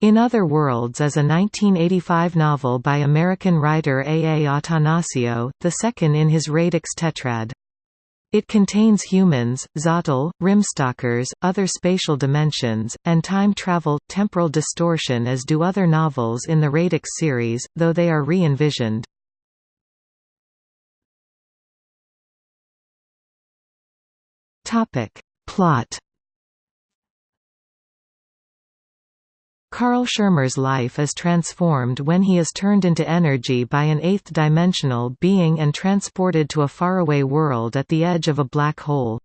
In Other Worlds is a 1985 novel by American writer A. A. Attanasio, the second in his Radix tetrad. It contains humans, Xotle, Rimstalkers, other spatial dimensions, and time travel, temporal distortion as do other novels in the Radix series, though they are re-envisioned. Plot Carl Schirmer's life is transformed when he is turned into energy by an eighth-dimensional being and transported to a faraway world at the edge of a black hole.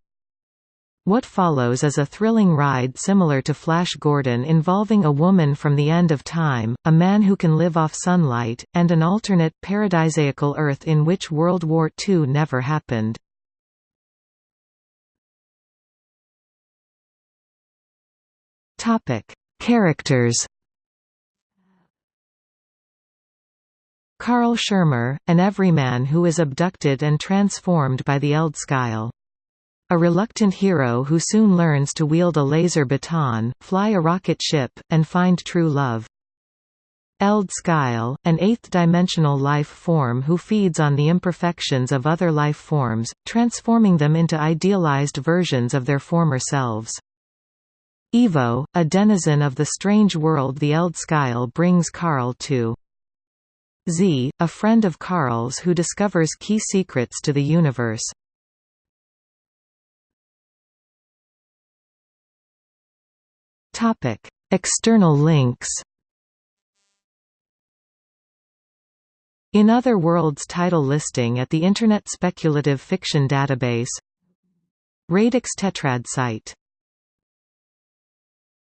What follows is a thrilling ride similar to Flash Gordon involving a woman from the end of time, a man who can live off sunlight, and an alternate, paradisaical Earth in which World War II never happened. Topic Characters Carl Schirmer, an everyman who is abducted and transformed by the Eldskyle. A reluctant hero who soon learns to wield a laser baton, fly a rocket ship, and find true love. Eld Skyle, an eighth-dimensional life form who feeds on the imperfections of other life forms, transforming them into idealized versions of their former selves. Evo, a denizen of the strange world the Eldskyle brings Carl to. Z, a friend of Carl's who discovers key secrets to the universe. External links In Other Worlds title listing at the Internet Speculative Fiction Database Radix Tetrad site